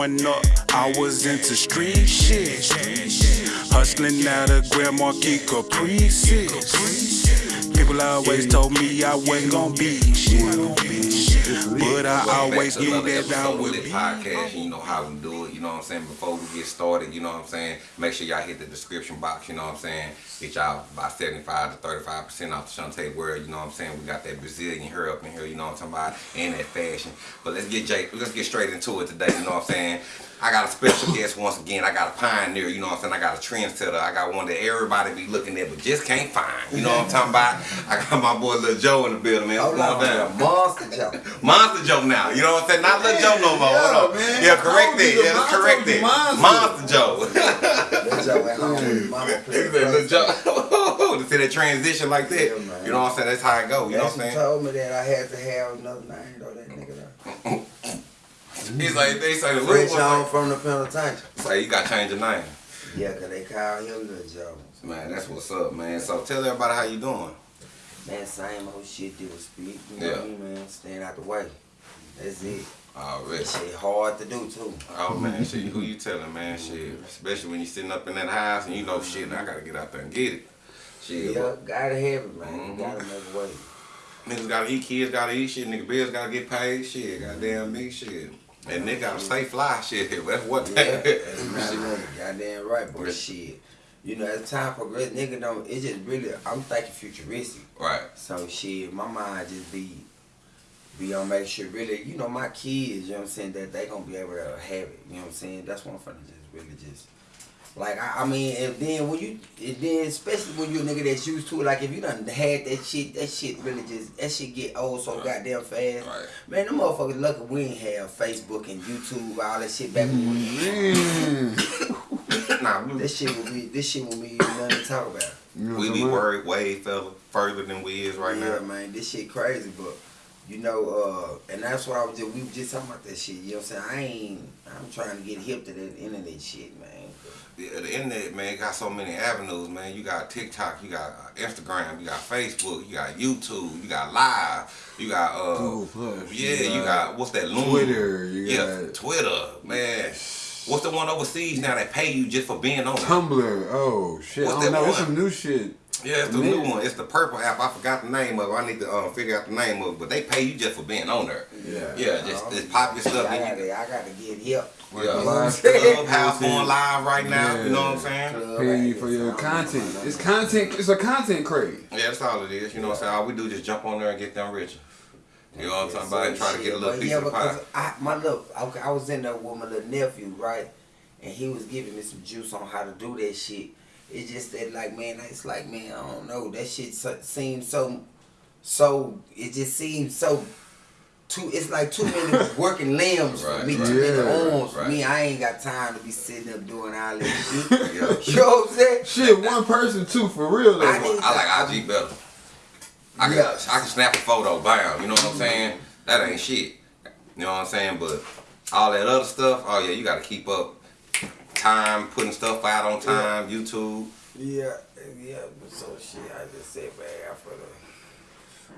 growing up, I was into street shit. Hustling out of Grand Marquis. People always told me I wasn't gonna be shit. But I always knew that I would be. Podcast, you know how we do it. You know what I'm saying. Before we get started, you know what I'm saying. Make sure y'all hit the description box. You know what I'm saying. Get y'all about 75 to 35 percent off the Shantae World. You know what I'm saying. We got that Brazilian hair up in here. You know what I'm talking about, and that fashion. But let's get Jake. Let's get straight into it today. You know what I'm saying. I got a special guest once again. I got a pioneer, you know what I'm saying? I got a trendsetter. I got one that everybody be looking at but just can't find. You know what I'm talking about? I got my boy Lil Joe in the building, man. Hold on, down? Monster Joe. Monster Joe now. You know what I'm saying? Not Lil Joe no more. Hold on. man. Yeah, correct it. Yeah, Monster correct it. Monster. Monster Joe. Lil Joe at home with mama playing Lil Joe. to see that transition like that. Yeah, you know what I'm saying? That's how it go. You know what I'm saying? told me that I had to have another name though, that nigga though. He's like, they say the little French on Like, from the penitentiary. say you got to change your name. Yeah, cause they call him Lil Joe. Man, that's what's up, man. So tell everybody how you doing. Man, same old shit they was speak, you know Yeah. what I mean, man? Staying out the way. That's it. Already. That shit hard to do too. Oh man, mm-hmm. shit, who you telling, man? Mm-hmm. Shit, especially when you sitting up in that house and you know, shit, I gotta get out there and get it. Shit, Yeah, gotta have it, man. Mhm. Gotta mm-hmm. make a way. niggas gotta eat, kids gotta eat, shit, nigga bills gotta get paid, shit, goddamn me, shit, and nigga gotta stay fly, shit. That's what. Yeah, that's not Shit. goddamn right, but shit. You know, as time progress, nigga don't. It just really. I'm thinking futuristic. right, So shit, my mind just be be on make sure really, you know, my kids, you know what I'm saying, that they gonna be able to have it. You know what I'm saying? That's I'm finna just really just like I, I mean, and then when you and then especially when you a nigga that's used to it, like if you done had that shit, that shit really just that shit get old so goddamn fast. right. Man, them motherfuckers lucky we ain't have Facebook and YouTube, all that shit back when we mm. nah, we, This shit will be this shit will be nothing to talk about. we be worried way further, further than we is right yeah, now. man, this shit crazy, but you know, uh, and that's why I was just we were just talking about that shit. You know what I'm saying? I ain't I'm trying to get hip to that internet shit, man. The, the internet, man, got so many avenues, man. You got TikTok, you got uh, Instagram, you got Facebook, you got YouTube, you got Live, you got uh, Google Plus, yeah, you you got what's that? Loom? Twitter, you yeah, got- Twitter, man. What's the one overseas now that pay you just for being on it? Tumblr. Oh shit. What's I don't that know. It's one? some new shit. Yeah, it's the new one. It's the purple app. I forgot the name of it. I need to um, figure out the name of it. But they pay you just for being on there. Yeah. Yeah, just Uh, it's popular stuff. I gotta, I gotta get hip. Like Yeah. the live Clubhouse stuff, going live right now. You know what I'm saying? Club Paying you for your content. It's content. It's a content craze. Yeah, that's all it is. You know what I'm saying? All we do is just jump on there and get them richer. You know what I'm talking about? And try to get a little But piece yeah, of pie. because I, my little, I, I was in there with my little nephew, right? And he was giving me some juice on how to do that shit. It's just that, like, man, it's like, man, I don't know. That shit so, seems so, so, it just seems so, too, it's like too many working limbs for me, right. too many Yeah, arms for me. I ain't got time to be sitting up doing all that shit. You know what I'm saying? Shit, one person too for real though. I need- I like IG better. I can Yeah. I can snap a photo, bam. You know what I'm saying? That ain't shit. You know what I'm saying? But all that other stuff, oh yeah, you got to keep up time, putting stuff out on time, YouTube. Yeah, yeah, but so shit, I just said, man, for the,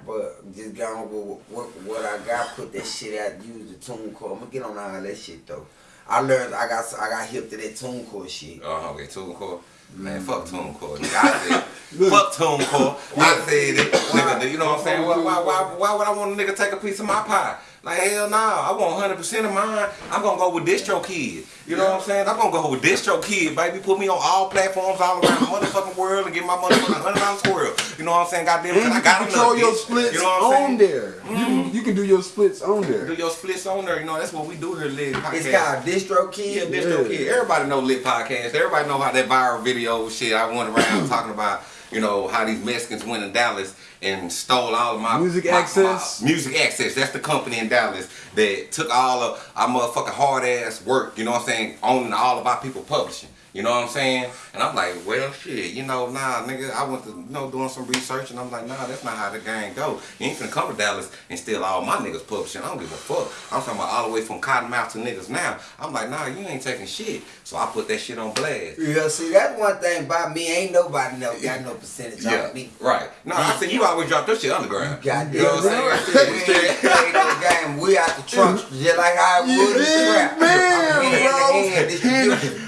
but just gone with what, what I got, put that shit out, use the TuneCore. I'm gonna get on all that shit though. I learned, I got, I got hip to that TuneCore shit. Uh huh. Okay, TuneCore. Man, fuck TuneCore. Nigga, I said, fuck TuneCore. I said it. Nigga, you know what I'm saying? Why, why, why, why would I want a nigga to take a piece of my pie? Like, hell no. I want 100% of mine. I'm going to go with DistroKid. You know what I'm saying? I'm going to go with DistroKid, baby. Put me on all platforms all around the motherfucking world and get my motherfucking $100 squirrel. You know what I'm saying? Goddamn, and I mm-hmm. you got can control enough, your bitch. splits You know what I'm on saying? there. You, can, you can do your splits on there. Do your splits on there. You know, that's what we do here, Lit Podcast. It's called Distro Yeah, Kid. Distro Yeah. Kid. Everybody know Lit Podcast. Everybody know how that viral video shit I went around talking about, you know, how these Mexicans went in Dallas and stole all of my Music my- Access? my- music Access. That's the company in Dallas that took all of our motherfucking hard ass work, you know what I'm saying, owning all of our people publishing. You know what I'm saying? And I'm like, well, shit, you know, nah, nigga, I went to, you know, doing some research, and I'm like, nah, that's not how the game go. You ain't finna come to Dallas and steal all my niggas publishing. I don't give a fuck. I'm talking about all the way from Cottonmouth to niggas now. I'm like, nah, you ain't taking shit. So I put that shit on blast. Yeah, see, that's one thing about me. Ain't nobody know got no percentage Yeah, on me. right. No, I said you always drop that shit underground. Goddamn You know what I'm saying? We ain't no game. We out the trunk, just like how I would in the trap. man.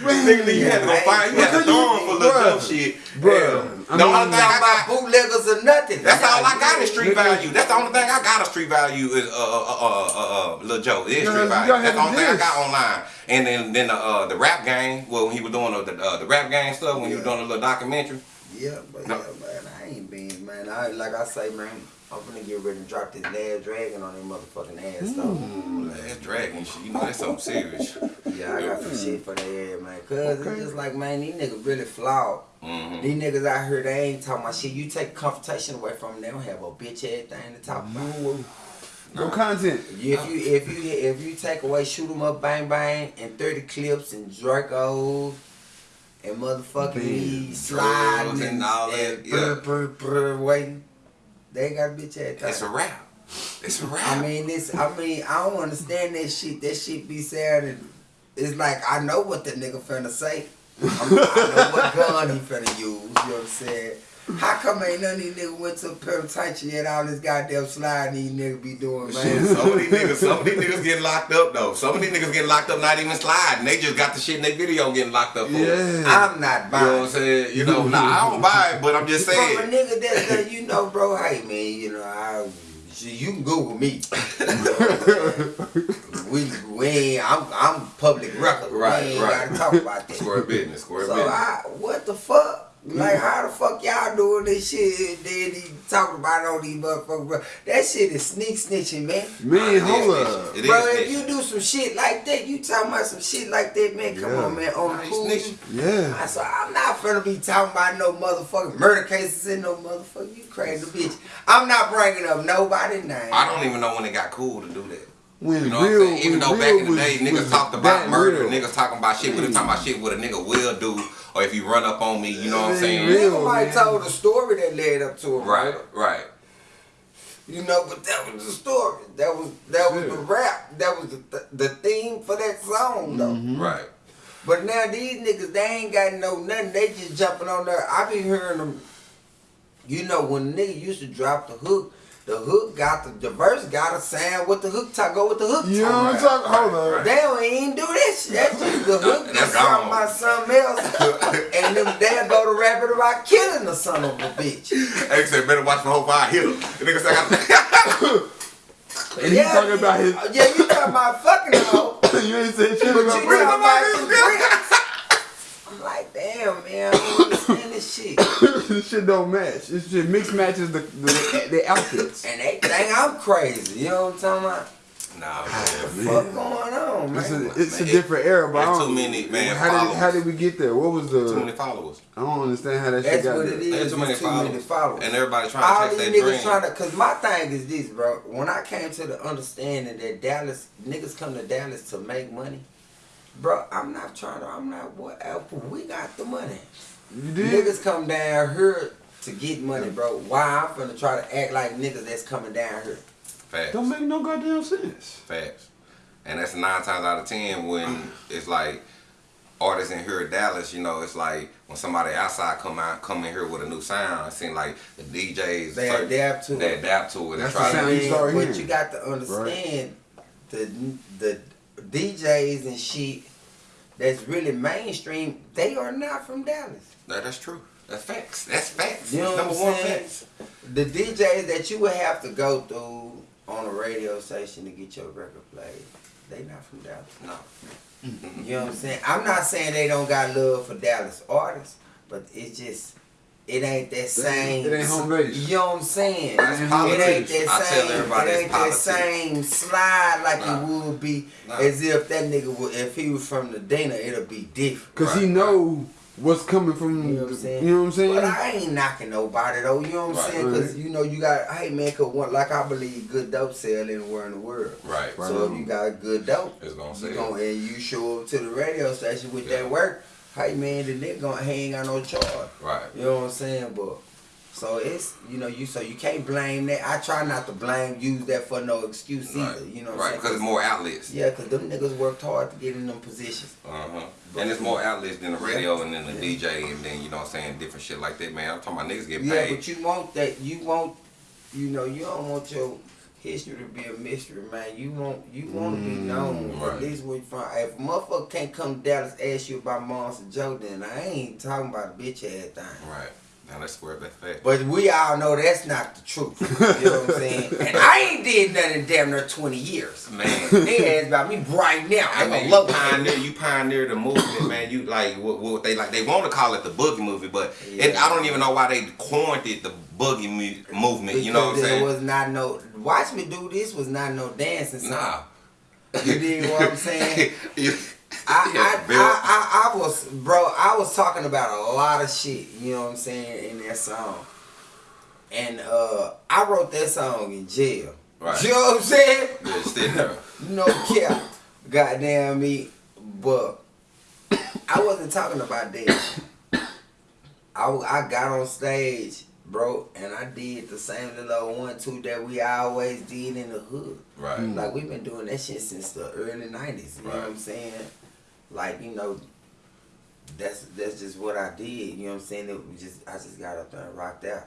I'm nigga, you had to go find, you had to throw him for little shit. Bruh, I the only thing I got, bootleggers or nothing. that's all I got is street value. That's the only thing I got of street value is uh uh uh uh, uh, uh Lil Joe. Is street value. That's the only thing I got online. And then then the uh the rap game. Well, when he was doing the uh, the rap game stuff when he was doing the little documentary. Yeah, but No. yeah, man, I ain't been, man. I like I say, man. I'm finna get ready to drop this last dragon on that motherfucking ass, though. That's dragon shit. You know that's something serious. Yeah, I got some shit for that ass, man. Cause Okay. it's just like, man, these niggas really flawed. hmm These niggas out here, they ain't talking about shit. You take confrontation away from them, they don't have a bitch ass thing to talk about. No content. If you if you if you take away shoot 'em up bang bang and thirty clips and Dracos and motherfucking me sliding and, and all that, and yeah. brr, brr, brr, waiting, they ain't got a bitch ass It's a thing. rap. It's a rap. I mean this I mean I don't understand that shit. That shit be sad and it's like I know what the nigga finna say. I'm, I know what gun he finna use. You know what I'm saying? How come ain't none of these niggas went to penitentiary yet? All this goddamn sliding these niggas be doing, man. Some of these niggas, some of these niggas getting locked up though. Some of these niggas getting locked up not even sliding. They just got the shit in their video getting locked up for. it. Yeah. I'm not You know what buying. I'm saying? You know, nah, I don't buy it, but I'm just saying. From a saying. nigga that, that you know, bro, hey man, you know, I you can Google me. we we ain't, I'm I'm public record. Right, we ain't right. gotta talk about that. Square business, square So business. I, what the fuck? Like how the fuck y'all doing this shit? And then he talking about all these motherfuckers. Bro. That shit is sneak snitching, man. Man, It is hold up. Bro, if snitching. you do some shit like that, you talking about some shit like that, man. Come Yeah. on, man. On Nah, the cool. snitching. Yeah. I said, I'm not finna be talking about no motherfucking murder cases in no motherfucker. You crazy bitch. I'm not bringing up nobody name. I don't even know when it got cool to do that. When You know real, what I'm saying? Even though real back in the was- day, niggas was talked about murder, real. niggas talking about shit, but they talking about shit what a nigga will do, or if you run up on me, you know what I'm saying? ain't real. Nigga might man. told a story that led up to it. Right, right. You know, but that was the story. That was that was Yeah. the rap. That was the the theme for that song though. Mm-hmm. Right. But now these niggas, they ain't got no nothing. They just jumping on there. I be hearing them. You know, when nigga used to drop the hook, the hook got the, the verse got a sound with the hook talk go with the hook You know what I'm talk. talking Hold on. Right. They don't even do that shit. That's just the hook That's that's talking about something else. and them they'll go to rapping about killing the son of a bitch. They said better watch my whole fire hit him. The nigga said, I got And he talking about his. Yeah, you talking about fucking hoe. you ain't saying shit But about you Brandon. talking about some bricks. I'm like, damn, man, I don't understand this shit. this shit don't match. This shit mix matches the the, the outfits. And they think I'm crazy. You know what I'm talking about? Nah, What man. the fuck going on, It's man? a, it's a Man, different era, but I don't, too many, man, How did how did we get there? What was the Too many the? followers. I don't understand how that shit got what there. it is. There's too many It's too many followers. followers. And everybody trying All to these chase their niggas dream. trying to, cause my thing is this, bro. When I came to the understanding that Dallas niggas come to Dallas to make money, bro. I'm not trying to. I'm not what. Apple. We got the money. You did? Niggas come down here to get money, bro. Why I'm finna try to act like niggas that's coming down here? Facts. Don't make no goddamn sense. Facts. And that's nine times out of ten when it's like artists in here in Dallas, you know, it's like when somebody outside come out come in here with a new sound, it seems like the DJs They certain- adapt to they it. adapt to it and That's try the to sound you start but hearing. you got to understand the the DJs and shit that's really mainstream. They are not from Dallas. No, that's true. That's facts. That's facts. You know number I'm one saying? facts. The DJs that you would have to go through on a radio station to get your record played, they not from Dallas. No. You know what I'm saying? I'm not saying they don't got love for Dallas artists, but it's just it ain't that same. it ain't home base. You know what I'm saying? That's it ain't politics. that I same. tell everybody it ain't that same slide like Nah. it would be Nah. as if that nigga would. If he was from the Dana, it'll be different. Cause he know what's coming from. You know what I'm saying? You know what I'm saying? But I ain't knocking nobody though. You know what I'm Right. saying? Because you know you got hey man, cause one like I believe good dope sell anywhere in the world. Right. Right. So if you got good dope, It's gonna you sell. gonna, and you show up to the radio station with Yeah. that work, hey man, the nigga gonna he ain't got no charge. Right. You know what I'm saying? But so it's you know you so you can't blame that. I try not to blame use that for no excuse Right. either. You know what right. Because it's more outlets. Yeah, cause them niggas worked hard to get in them positions. Uh huh. And it's more outlets than the radio and then the DJ and then you know what I'm saying different shit like that, man. I'm talking about niggas getting paid. Yeah, but you want that. You want, you know, you don't want your history to be a mystery, man. You want you want to be mm, known right. at least where you from. If a motherfucker can't come to Dallas ask you about Monster Joe, then I ain't talking about a bitch ass thing. Right. Now let's square that fact. But we all know that's not the truth. You know what I'm saying? And I ain't did nothing in damn near 20 years. Man. They ask about me right now. I I'm mean, a you pioneer, you pioneered the movement, man. You like what, what they like. They want to call it the boogie movie, but it, Yeah. I don't even know why they coined it the boogie movement. You know what I'm saying? There was not no. Watch me do this was not no dancing song. nah. You dig what I'm saying? You- I, Yeah, I, I, I, I was, bro, I was talking about a lot of shit, you know what I'm saying, in that song. And uh, I wrote that song in jail. Right. You know what I'm saying? Yeah, sitting there. No cap. Goddamn me. But I wasn't talking about that. I, I got on stage, bro, and I did the same little one, two that we always did in the hood. Right. Like we've been doing that shit since the early nineties. You know what I'm saying? Like you know, that's that's just what I did. You know what I'm saying? It was just I just got up there and rocked out.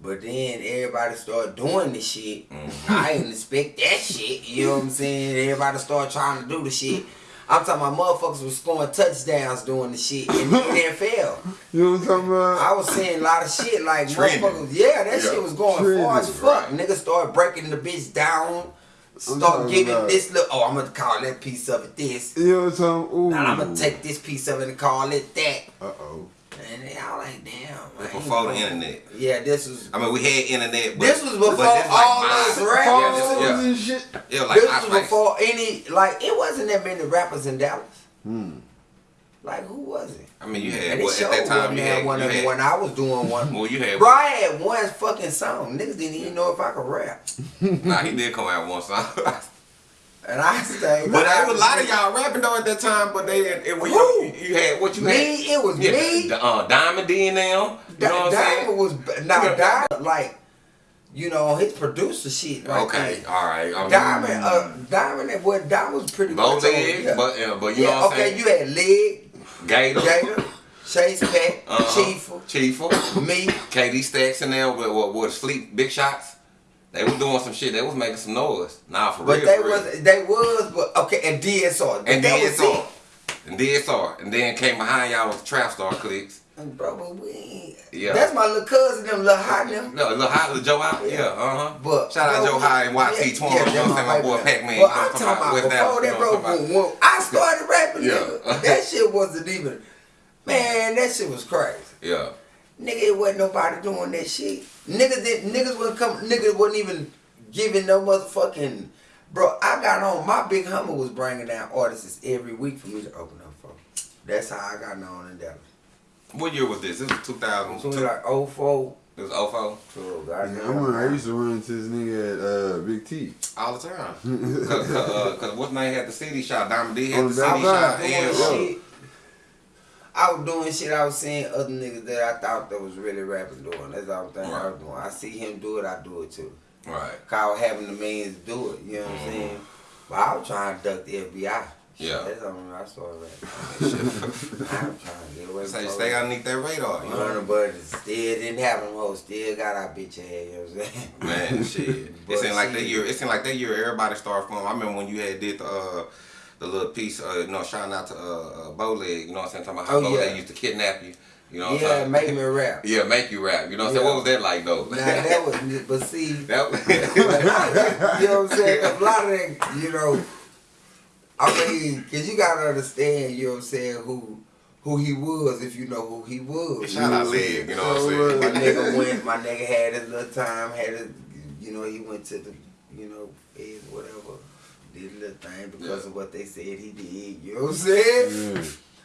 But then everybody started doing the shit. Mhm. I didn't expect that shit. You know what I'm saying? Everybody started trying to do the shit. I'm talking about motherfuckers was scoring touchdowns doing the shit in the NFL. You know what I'm talking about? I was seeing a lot of shit like Trending. motherfuckers. Yeah, that Yeah. shit was going far as fuck. right. Niggas started breaking the bitch down. Start giving about- this look. Oh, I'm gonna call that piece of it this. You know what I'm talking Ooh. Now I'm gonna take this piece of it and call it that. Uh-oh. And then I was like, damn. I ain't Before the internet. Yeah, this was. I mean, we had internet, but This was before but this like all mine. those Yeah, rappers. this- Phones yeah, and shit. yeah, like this I, was like, before any like it wasn't that many rappers in Dallas. Hmm. Like who was it? I mean, you had it well, at that time you had, one you of had when I was doing one. well, you had Bro, I had one fucking song. Niggas didn't even know if I could rap. Nah, he did come out one song. And I stayed. But there was a lot of y'all rapping though at that time. But they, it, it, Who? you, you had what you Me, had. it was Yeah, me. the, uh, Diamond D and them. You know what Diamond saying? was now Yeah. Diamond like, you know, his producer shit. Right Okay, there. all right. I mean, Diamond, uh, Diamond, and what Diamond was pretty on- leg, yeah. but uh, but you yeah, know what I'm okay, saying. you had Leg, Gator, Gator, Chase Pack, uh-huh, Chief, Chiefo, me. KD Stacks in there with with, with sleep big shots. They was doing some shit. They was making some noise. Nah, for But real. But they real. was they was but okay and DSR. But and that DSR. And DSR. And then came behind y'all with Trap Star clicks. And bro, but we Yeah. that's my little cousin, them little hot them. No, little high, little Joe High. Yeah, uh huh. But Shout out bro, Joe High and YT yeah, Twan. yeah, you know what I'm saying? My boy Pac Man. But I'm talking about before that, know bro. what I'm When, when I started rapping, Yeah. that shit wasn't even. Man, that shit was crazy. Yeah. Nigga, it wasn't nobody doing that shit. Niggas did niggas wasn't come niggas wasn't even giving no motherfucking bro. I got on my big hummer was bringing down artists every week for me to open up for. That's how I got known in Dallas. What year was this? This was 2000. So it was like 04 It was 04. to Yeah. I remember I used to run into this nigga at uh, Big T. All the time. Cause, cause, uh, cause what's name had the city shot? Diamond D had Oh, the that CD right. shot. doing And, yeah. uh, shit. I was doing shit. I was seeing other niggas that I thought that was really rapping doing. That's all I'm thinking I was doing. I see him do it, I do it too. right. Cause having the means to do it. You know what I'm saying? But I was trying to duck the FBI. Yeah. That's how I started rapping. I was trying to get away Say from stay underneath that radar. You know? but it still didn't happen. Ho, still got our bitch ass. You know what I'm saying? Man, shit. It seemed like that year. It seemed like that year everybody started from. I remember when you had did the uh, the little piece. Uh, you know, shouting out to uh, uh, Bowleg. You know what I'm saying? Talking about how Oh, Bowleg yeah. used to kidnap you. You know what yeah, I'm make me rap. Yeah, make you rap. You know what I'm saying? What was that like though? Now that was, but see, that, was, you know what I'm saying? A lot of that, you know, I mean, cause you gotta understand, you know what I'm saying, who who he was if you know who he was. Shout out Leg, you know what I'm saying? My nigga went, my nigga had his little time, had his, you know, he went to the, you know, whatever, did a little thing because Yeah. of what they said he did. You know what I'm saying? Yeah.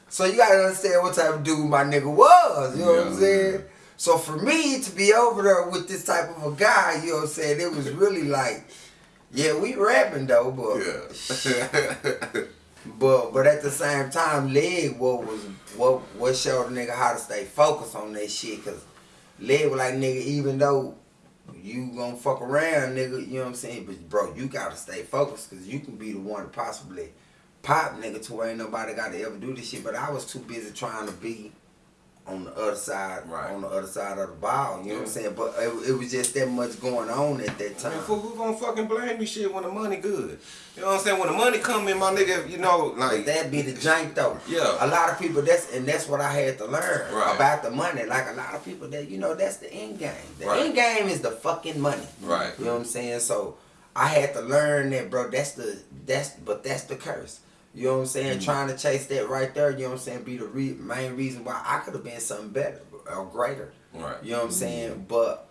So you gotta understand what type of dude my nigga was, you know what I'm saying? So for me to be over there with this type of a guy, you know what I'm saying, it was really like, yeah, we rapping though, but yeah. but but at the same time, leg what was what what showed a nigga how to stay focused on that shit, cause leg was like nigga, even though you gonna fuck around, nigga, you know what I'm saying, but bro, you gotta stay focused, cause you can be the one to possibly pop nigga to where ain't nobody gotta ever do this shit. But I was too busy trying to be on the other side, Right. on the other side of the ball. You know what I'm saying? But it, it was just that much going on at that I time. mean, fool, who gonna fucking blame me shit when the money good? You know what I'm saying? When the money come in, my nigga, you know, But like that be the jank though. Yeah. A lot of people that's and that's what I had to learn Right. about the money. Like a lot of people that you know that's the end game. The Right. end game is the fucking money. Right. You know what I'm saying? So I had to learn that, bro. That's the that's but that's the curse. You know what I'm saying? Mm. Trying to chase that right there. You know what I'm saying? Be the re- main reason why I could have been something better or greater. Right. You know what I'm saying? But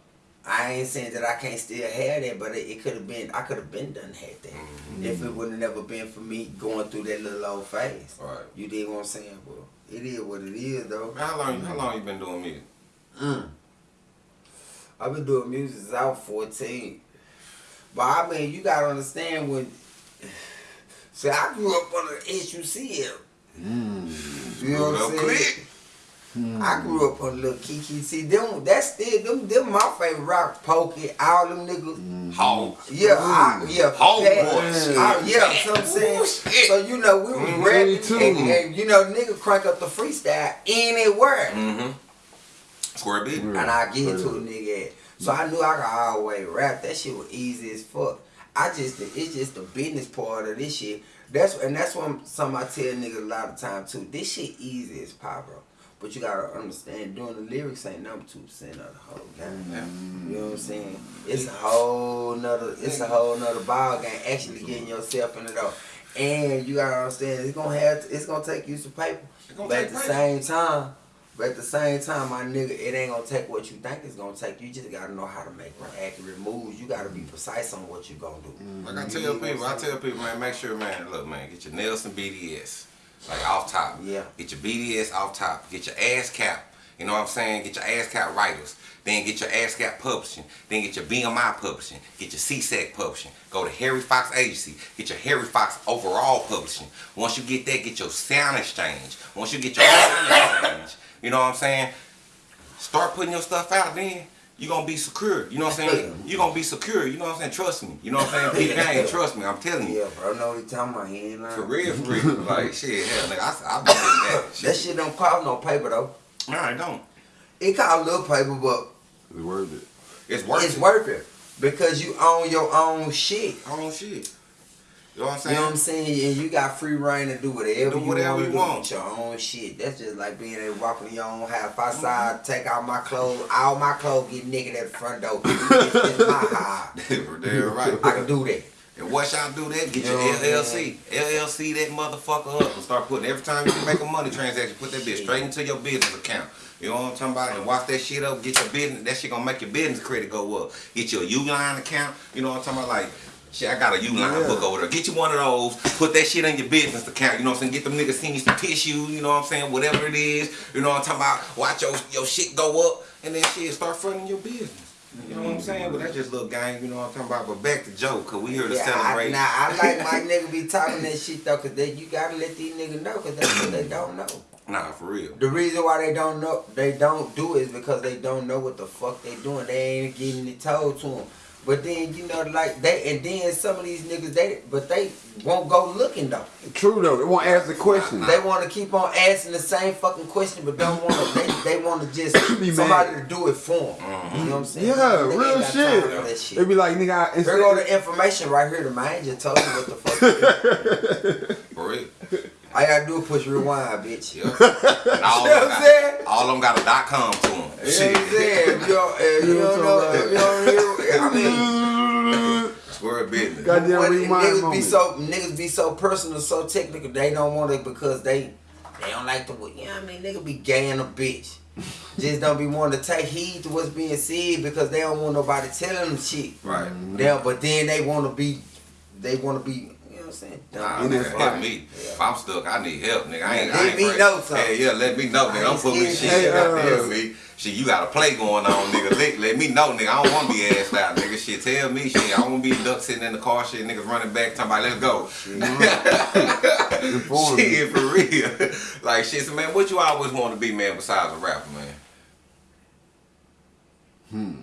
I ain't saying that I can't still have that, but it, it could have been. I could have been done had that Mm-hmm. if it would have never been for me going through that little old phase. Right. You dig what I'm saying? Well, it is what it is, though. Man, how long how long you been doing music? Mm. I've been doing music since I was 14. But I mean, you gotta understand when. See, I grew up under the SUCL. You know what I'm saying? quick. I grew up on Lil Keke. See, them, that's still, them, them my favorite rock, Pokey, all them niggas. Hog. Yeah, I, yeah. Hog that- boy. I- yeah, so I'm saying. Ooh. So, you know, we was Mhm. rapping, too. and, and, you know, nigga crank up the freestyle anywhere. Mm-hmm. Square big. And I get to a nigga at. So I knew I could always rap. That shit was easy as fuck. I just it's just the business part of this shit. That's and that's what something I tell niggas a lot of time too. This shit easy as pop, bro. But you gotta understand, doing the lyrics ain't number two percent of the whole game. Yeah. You know what I'm saying? It's a whole nother it's a whole nother ball game actually getting yourself in it though. And you gotta understand it's gonna have it's gonna take you some paper. But at the paper. same time, but at the same time, my nigga, it ain't gonna take what you think it's gonna take. You just gotta know how to make accurate moves. You gotta be precise on what you gonna do. Mm-hmm. Like I tell people, I tell people, man, make sure, man, look, man, get your Nielsen BDS, like off top. Yeah. Get your BDS off top. Get your ASCAP. You know what I'm saying? Get your ASCAP writers. Then get your ASCAP publishing. Then get your BMI publishing. Get your SESAC publishing. Go to Harry Fox Agency. Get your Harry Fox overall publishing. Once you get that, get your SoundExchange. Once you get your SoundExchange, you know what I'm saying? Start putting your stuff out then. You're gonna be secure. You know what I'm saying? You're gonna be secure. You know what I'm saying? Trust me. You know what I'm saying? Peter Gang, trust me. I'm telling you. Yeah, bro, know what he talking about. He ain't lying. For real, for real. Like shit, hell, nigga, I, I been in that. That shit don't cost no paper though. No, I don't. It cost a little paper, but It's worth it. It's worth it's it. worth it because you own your own shit. I don't shit. You know what I'm saying? You know what I'm saying? And you got free reign to do whatever Do you want you want. with your own shit. That's just like being able to walk in your own house. If I side, take out my clothes, all my clothes get naked at the front door. It's, it's my house. Damn right. I can do that. And once y'all do that, get You your know what I'm LLC. LLC that motherfucker up and start putting every time you make a money transaction, put that bitch straight into your business account. You know what I'm talking about? And watch that shit up, get your business, that shit gonna make your business credit go up. Get your Uline account, you know what I'm talking about? Like, shit, I got a Uline Yeah. book over there. Get you one of those, put that shit in your business account, you know what I'm saying? Get them niggas send you some tissue, you know what I'm saying? Whatever it is, you know what I'm talking about? Watch your, your shit go up, and then shit, start funding your business. You know what I'm mm-hmm. saying? But that's just little gang, you know what I'm talking about? But back to Joe, cause we here to Yeah, I, celebrate. now I like my nigga be talking that shit though, cause they, you gotta let these niggas know, cause that's what they don't know. Nah, for real. The reason why they don't know, they don't do it is because they don't know what the fuck they doing. They ain't getting it told to them. But then you know, like they, and then some of these niggas, they, but they won't go looking though. True though. They won't ask the question. They want to keep on asking the same fucking question, but don't want to. They, they want to just Be somebody mad. to do it for them. Mm-hmm. You know what I'm saying? Yeah, Nigga real shit. for that shit. They be like, nigga, I, Here go the information right here. The man just told you what the fuck. For real. All you gotta do is push rewind, bitch. Yeah. And all, You know what I'm saying? all of them got a dot com to them. You know what I'm Shit. saying? If you don't, if you don't know, if you don't hear, I mean. Swear business. Goddamn What, rewind niggas be so niggas be so personal, so technical. They don't want it because they they don't like the way. You know what I mean? Nigga be gay in a bitch. Just don't be wanting to take heed to what's being said because they don't want nobody telling them shit. Right. Now, but then they want to be, they want to be. You know what I'm saying? Nah, Dumb. In nigga, that help me. If I'm stuck, I need help, nigga. I ain't, Let I ain't me afraid. know something. Hey, yeah, let me know, nigga. I'm pulling scared. shit. Hey, uh, tell me. Shit, you got a play going on, nigga. Let, let me know, nigga. I don't want to be asked out, nigga. Shit, tell me, shit. I don't want to be duck sitting in the car, shit. Niggas running back, talking about, let's go. Shit, for real. like, shit, so, man, what you always want to be, man, besides a rapper, man? Hmm.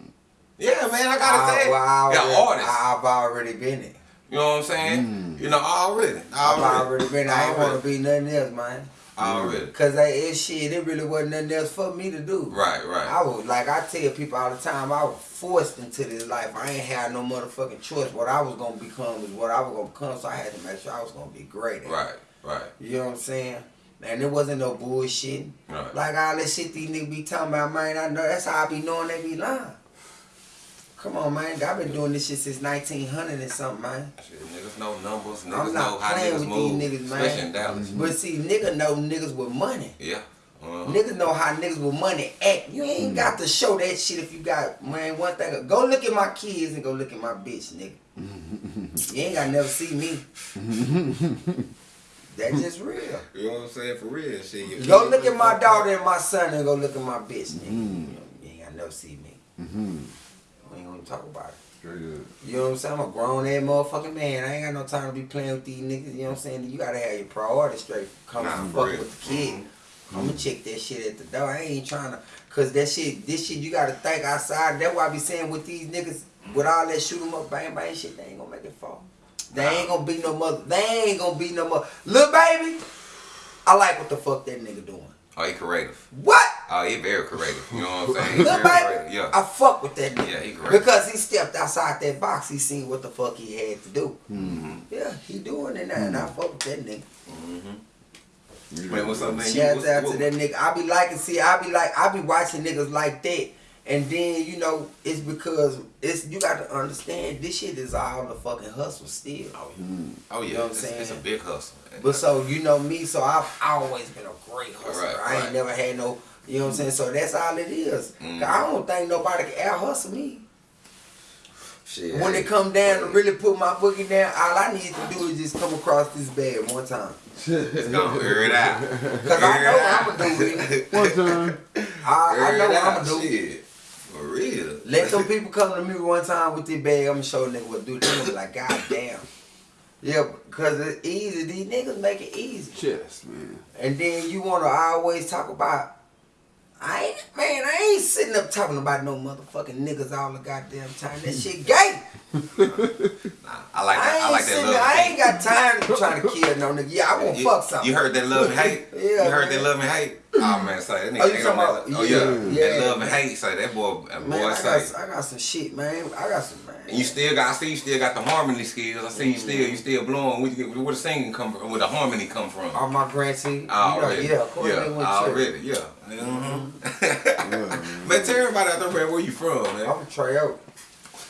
Yeah, man, I gotta I, say, well, I yeah, already, artist. I've already been it. You know what I'm saying? Mm. You know, already, I've already, already been. I ain't want to be nothing else, man. Already. Cause that is shit. It really wasn't nothing else for me to do. Right, right. I was like I tell people all the time. I was forced into this life. I ain't had no motherfucking choice. What I was gonna become was what I was gonna become. So I had to make sure I was gonna be great. at. Right, right. You know what I'm saying? And there wasn't no bullshit. Right. Like all that shit these niggas be talking about, man. I know that's how I be knowing they be lying. Come on, man. I've been doing this shit since 1900 and something, man. Shit, niggas know numbers. I'm Niggas not know how playing niggas with move. these niggas, man. Especially in Dallas. But see, nigga know niggas with money. Yeah. Uh-huh. Niggas know how niggas with money act. You ain't hmm. got to show that shit if you got man. One thing, go look at my kids and go look at my bitch, nigga. you ain't got to never see me. That's just real. You know what I'm saying? For real, shit. Go look at my daughter and my son and go look at my bitch, nigga. You, know, you ain't got to never see me. Ain't gonna talk about it. Straight up. You know what I'm saying? I'm a grown ass motherfucking man. I ain't got no time to be playing with these niggas. You know what I'm saying? You gotta have your priorities straight. Come Nah, fuck real. with the kid. Mm-hmm. I'm gonna check that shit at the door. I ain't trying to, cause that shit, this shit you gotta think outside. That's why I be saying with these niggas, with all that shoot 'em up, bang bang shit, they ain't gonna make it fall. They ain't gonna be no mother. They ain't gonna be no mother. Lil Baby, I like what the fuck that nigga doing. Oh, he creative. What? Oh, he very creative. You know what I'm saying? He Lil Baby. Yeah. I fuck with that nigga. Yeah, he great. Because he stepped outside that box, he seen what the fuck he had to do. Mm-hmm. Yeah, he doing it now, and I fuck with that nigga. Mm -hmm. Man, what's up, man? You- Shout what's- out what- to that nigga. I be liking, see, I be like, I be watching niggas like that, and then you know, it's because it's you got to understand this shit is all the fucking hustle still. Oh, yeah. Oh, yeah. You know what I'm it's, it's a big hustle. But so you know me, so I've always been a great hustler. Right, I ain't right. never had no, you know what I'm saying. So that's all it is. Mhm. I don't think nobody can out hustle me. Shit. When it come down to really put my boogie down, all I need to do is just come across this bag one time. It's gonna air it out. Cause I know what I'm gonna do with it. One time. I, I know what I'm gonna do. Shit. For real. Let some people come to me one time with this bag. I'm gonna show nigga what to do. They gonna be like, God damn. Yeah, because it's easy. These niggas make it easy. Chest, man. And then you wanna always talk about I ain't man, I ain't sitting up talking about no motherfucking niggas all the goddamn time. That shit gay. Nah, I like I that. ain't I like that love. I ain't got time to try to kill no nigga. Yeah, I want to you, fuck something. You heard that love and hate? Yeah, You heard man. that love and hate? Oh man, say that nigga Oh, you talking on about- that. Oh yeah, yeah, that love and hate. Say that boy, that Man, boy I say. got, I got some shit, man. I got some, man. And you still got, I see you still got the harmony skills. I see you still, you still blowing. Where, you, where the singing come from? Where the harmony come from? All my grantee. You know, Already, yeah, of course yeah, already, yeah. Mhm. Yeah, But tell everybody out there, man, where you from, man? I'm Trey Oak.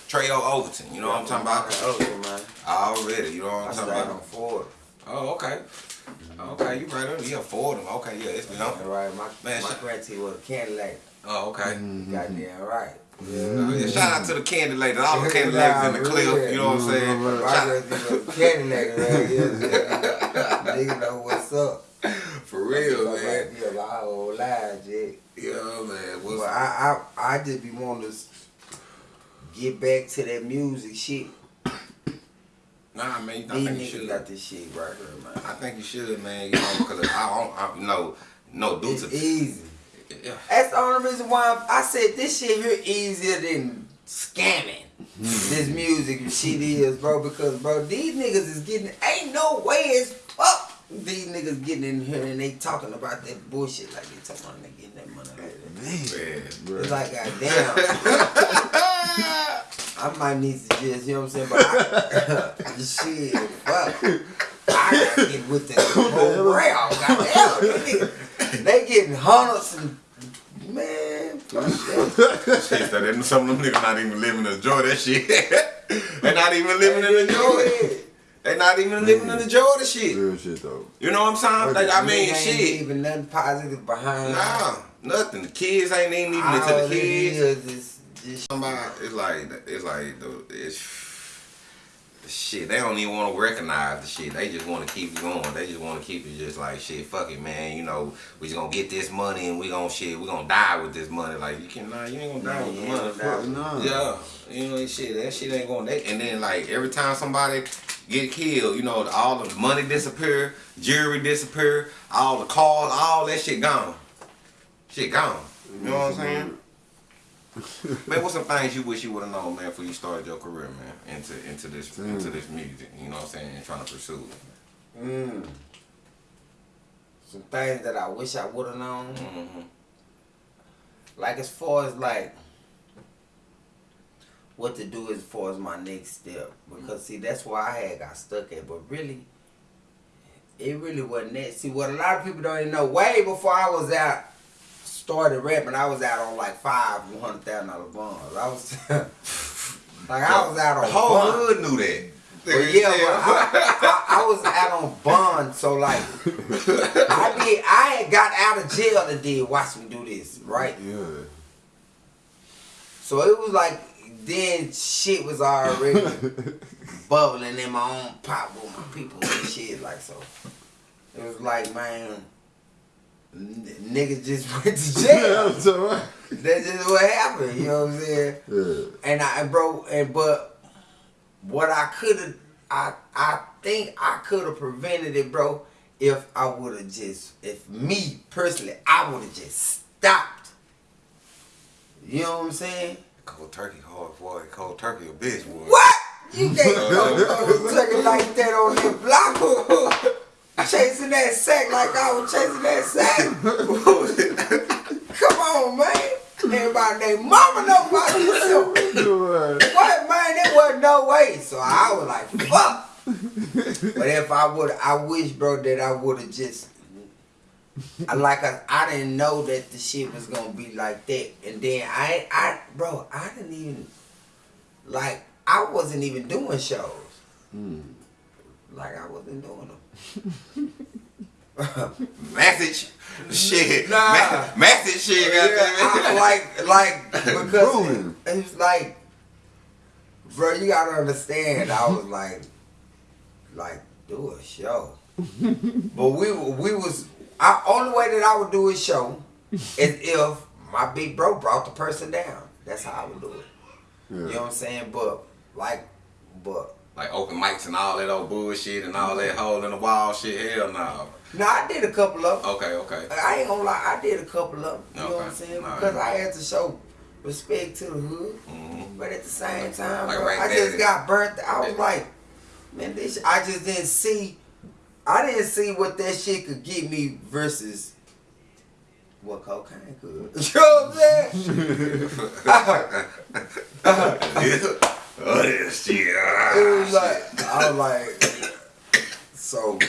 Trey O. Overton, you know what I'm talking about? Oh, yeah, man. Already, you know what I I'm talking started on about? Ford. Oh, okay. Mm-hmm. Okay, you right on. Yeah, them. Okay, yeah, it's been on. right, my, Man, my grantee was a candy lady. Oh, okay. Mm-hmm. Goddamn right. Oh, yeah, mm-hmm. shout out to the candy lady, all the candy ladies in the Nah, clip. really. You know what I'm saying? My Shout- grantee was a candy lady right here. Nigga know what's up. For real, My man. lot of lies, Jay. Yeah, man. What's I, I, I just be wanting to get back to that music shit. Nah, man. I think you should. got this shit right here, man. I think you should, man. You know, because I don't, I, know, no, due It's to easy. yeah. That's the only reason why I'm- said this shit here easier than scamming. this hmm. music and shit is, bro, because bro, these niggas is getting ain't no way as fuck these niggas getting in here and they talking about that bullshit like they talking about they getting that money like that. Man. It's like goddamn. I might need to just, you know what I'm saying, but I, shit, fuck. I gotta get with the whole rail, goddamn. They, getting hundreds and man, fuck that. Shit, that ain't- some of them niggas not even living to enjoy that shit. they not even living to enjoy it. They not even living to enjoy the shit. Real shit though. You know what I'm saying? Like, I mean, ain't shit. even nothing positive behind. Nah, nothing. The kids ain't even even All into the it kids. Is is Somebody, it's like it's like the it's the shit. They don't even want to recognize the shit. They just want to keep it going. They just want to keep it just like shit. Fuck it, man. You know, we just gonna get this money and we gonna shit. We gonna die with this money. Like you can, nah, you ain't gonna die with the money. Fuck. Nah. Yeah, you know that shit. That shit ain't gonna. They, and then like every time somebody get killed, you know, all the money disappear, jewelry disappear, all the cars, all that shit gone. Shit gone. You know what I'm saying? Man, what's some things you wish you would have known, man, before you started your career, man, into into this into this music? You know what I'm saying? And trying to pursue it. mm. some things that I wish I would have known. Mm-hmm. Like as far as like what to do as far as my next step. Because see that's why I had got stuck at. But really it really wasn't that. See what a lot of people don't even know, way before I was out started rapping, I was out on like five one hundred thousand dollar bonds. I was like I was out on The whole bond. hood knew that. Well, yeah, I, I, I was out on bond, so like I did. I had got out of jail and did watch me do this, right? Yeah. So it was like then shit was already bubbling in my own pot with my people and shit. Like so, it was like man, n- niggas just went to jail. That's all right. That's just what happened. You know what I'm saying? Yeah. And I and bro and but what I could have I I think I could have prevented it, bro, if I would have just if me personally I would have just stopped. You know what I'm saying? Cold turkey hard boy. Cold turkey a bitch boy. What? You can't go take like that on the block. chasing that sack like I was chasing that sack. Come on, man. Everybody, they mama know about this. What man? There wasn't no way. So I was like, fuck. but if I would, I wish, bro, that I would have just. I like I, I didn't know that the shit was gonna be like that, and then I, I, bro, I didn't even, like, I wasn't even doing shows. Mm. Like I wasn't doing them. Message. Shit. Nah. Ma- message shit. Yeah, goddamn I, like, like because Ruling. it, it's like, bro, you gotta understand. I was like, like do a show, but we we was I only way that I would do a show is if my big bro brought the person down. That's how I would do it. You know what I'm saying? But like, but Like open mics and all that old bullshit and all that mm-hmm. hole in the wall shit. Hell no. no, I did a couple of. 'em. Okay, okay. I ain't gonna lie, I did a couple of them. You know what I'm saying? Because. I had to show respect to the hood. Mhm. But at the same time, Like bro, right I there. just got burnt. I was like, man, this. I just didn't see. I didn't see what that shit could get me versus what cocaine could. You know what I'm saying? Uh-huh. Uh-huh. Oh, this shit. it was like I was like, so